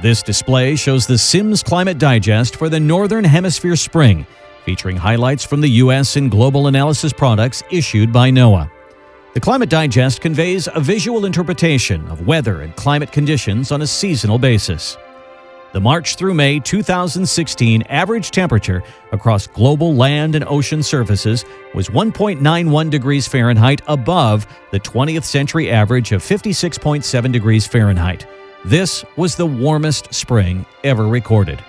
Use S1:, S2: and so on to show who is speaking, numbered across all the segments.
S1: This display shows the Sims Climate Digest for the Northern Hemisphere spring, featuring highlights from the U.S. and global analysis products issued by NOAA. The Climate Digest conveys a visual interpretation of weather and climate conditions on a seasonal basis. The March through May 2016 average temperature across global land and ocean surfaces was 1.91 degrees Fahrenheit above the 20th century average of 56.7 degrees Fahrenheit. This was the warmest spring ever recorded.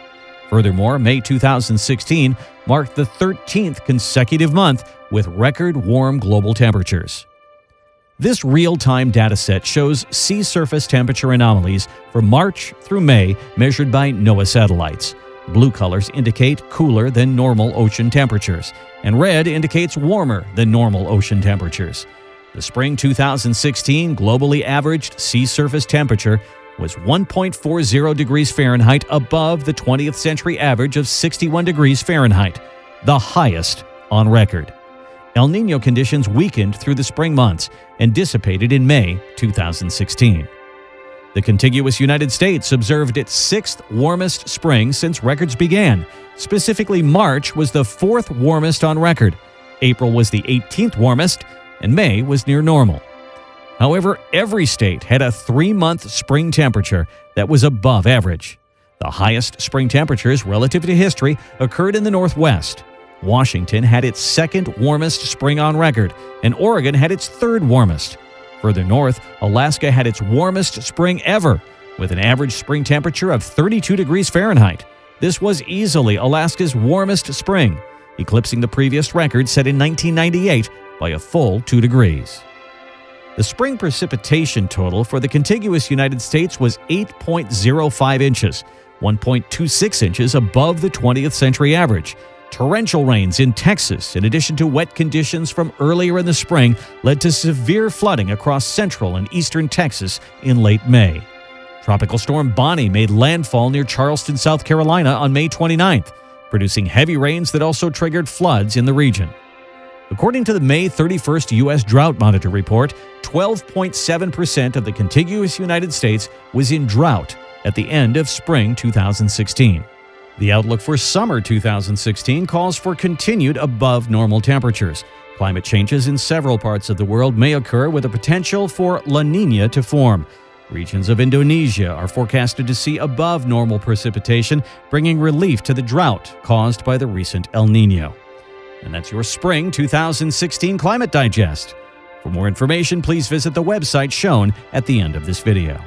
S1: Furthermore, May 2016 marked the 13th consecutive month with record warm global temperatures. This real-time dataset shows sea surface temperature anomalies for March through May measured by NOAA satellites. Blue colors indicate cooler than normal ocean temperatures, and red indicates warmer than normal ocean temperatures. The spring 2016 globally averaged sea surface temperature was 1.40 degrees Fahrenheit above the 20th century average of 61 degrees Fahrenheit, the highest on record. El Nino conditions weakened through the spring months and dissipated in May 2016. The contiguous United States observed its sixth warmest spring since records began. Specifically, March was the fourth warmest on record, April was the 18th warmest, and May was near normal. However, every state had a three month spring temperature that was above average. The highest spring temperatures relative to history occurred in the Northwest. Washington had its second warmest spring on record, and Oregon had its third warmest. Further north, Alaska had its warmest spring ever, with an average spring temperature of 32 degrees Fahrenheit. This was easily Alaska's warmest spring, eclipsing the previous record set in 1998 by a full 2 degrees. The spring precipitation total for the contiguous United States was 8.05 inches, 1.26 inches above the 20th century average. Torrential rains in Texas, in addition to wet conditions from earlier in the spring, led to severe flooding across central and eastern Texas in late May. Tropical storm Bonnie made landfall near Charleston, South Carolina on May 29th, producing heavy rains that also triggered floods in the region. According to the May 31st U.S. Drought Monitor report, 12.7% of the contiguous United States was in drought at the end of spring 2016. The outlook for summer 2016 calls for continued above normal temperatures. Climate changes in several parts of the world may occur with a potential for La Nina to form. Regions of Indonesia are forecasted to see above normal precipitation, bringing relief to the drought caused by the recent El Nino. And that's your Spring 2016 Climate Digest. For more information, please visit the website shown at the end of this video.